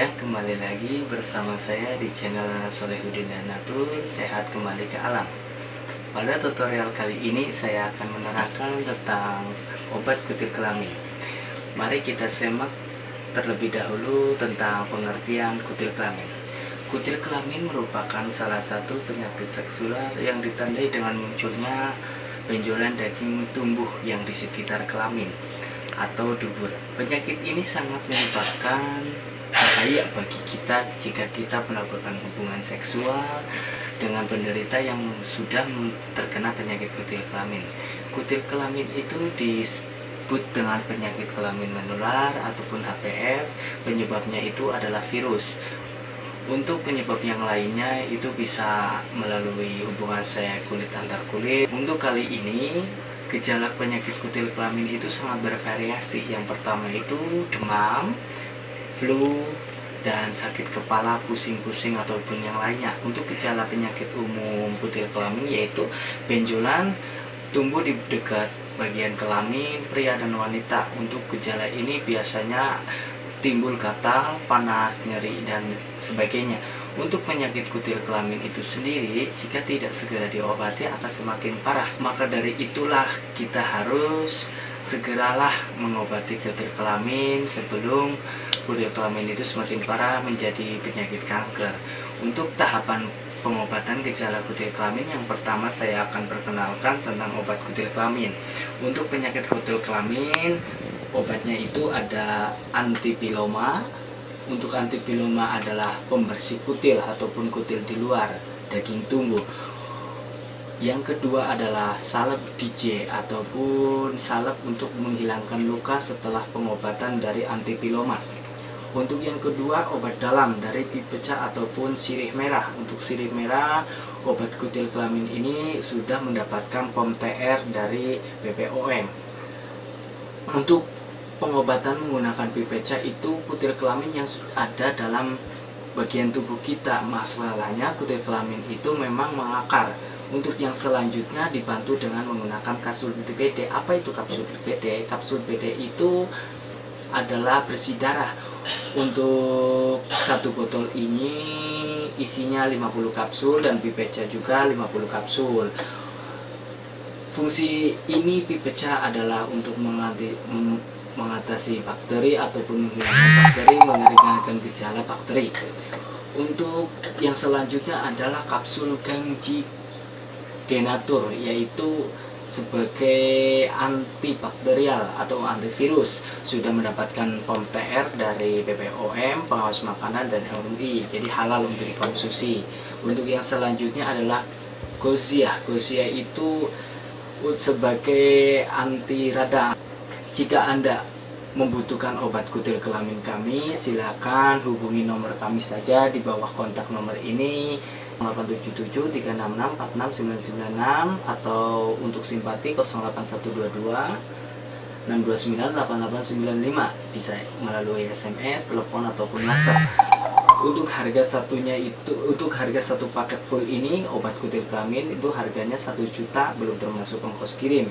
Ya, kembali lagi bersama saya di channel Solehudin dan Natur Sehat Kembali ke Alam. Pada tutorial kali ini saya akan menerangkan tentang obat kutil kelamin. Mari kita semak terlebih dahulu tentang pengertian kutil kelamin. Kutil kelamin merupakan salah satu penyakit seksual yang ditandai dengan munculnya benjolan daging tumbuh yang di sekitar kelamin atau dubur. Penyakit ini sangat menyebabkan bahaya bagi kita jika kita melakukan hubungan seksual dengan penderita yang sudah terkena penyakit kutil kelamin. Kutil kelamin itu disebut dengan penyakit kelamin menular ataupun HPV. Penyebabnya itu adalah virus. Untuk penyebab yang lainnya itu bisa melalui hubungan saya kulit antar kulit. Untuk kali ini gejala penyakit kutil kelamin itu sangat bervariasi. Yang pertama itu demam, flu, dan sakit kepala, pusing-pusing ataupun yang lainnya. Untuk gejala penyakit umum kutil kelamin yaitu benjolan tumbuh di dekat bagian kelamin pria dan wanita. Untuk gejala ini biasanya timbul gatal, panas, nyeri, dan sebagainya. Untuk penyakit kutil kelamin itu sendiri, jika tidak segera diobati akan semakin parah. Maka dari itulah kita harus segeralah mengobati kutil kelamin sebelum kutil kelamin itu semakin parah menjadi penyakit kanker. Untuk tahapan pengobatan gejala kutil kelamin yang pertama saya akan perkenalkan tentang obat kutil kelamin. Untuk penyakit kutil kelamin, obatnya itu ada antipiloma, untuk antipiloma adalah pembersih kutil ataupun kutil di luar daging tumbuh. Yang kedua adalah salep DJ ataupun salep untuk menghilangkan luka setelah pengobatan dari antipiloma. Untuk yang kedua obat dalam dari pipecah ataupun sirih merah. Untuk sirih merah obat kutil kelamin ini sudah mendapatkan POM TR dari BPOM. Untuk pengobatan menggunakan pipeca itu kutil kelamin yang ada dalam bagian tubuh kita. Masalahnya kutil kelamin itu memang mengakar. Untuk yang selanjutnya dibantu dengan menggunakan kapsul BD apa itu kapsul BD kapsul BD itu adalah bersih darah untuk satu botol ini isinya 50 kapsul dan pipeca juga 50 kapsul fungsi ini pipeca adalah untuk menganti mengatasi bakteri ataupun menghilangkan bakteri, mengeringankan gejala bakteri. Untuk yang selanjutnya adalah kapsul Gangji Denatur, yaitu sebagai antibakterial atau antivirus sudah mendapatkan POM TR dari BPOM, pengawas makanan dan MUI jadi halal untuk dikonsumsi. Untuk yang selanjutnya adalah Gosia Gosia itu sebagai anti radang. Jika Anda membutuhkan obat kutil kelamin kami, silakan hubungi nomor kami saja di bawah kontak nomor ini 877 366 46996 atau untuk simpati 08122 629 8895 bisa melalui SMS, telepon ataupun WhatsApp. Untuk harga satunya itu untuk harga satu paket full ini obat kutil kelamin itu harganya satu juta belum termasuk ongkos kirim.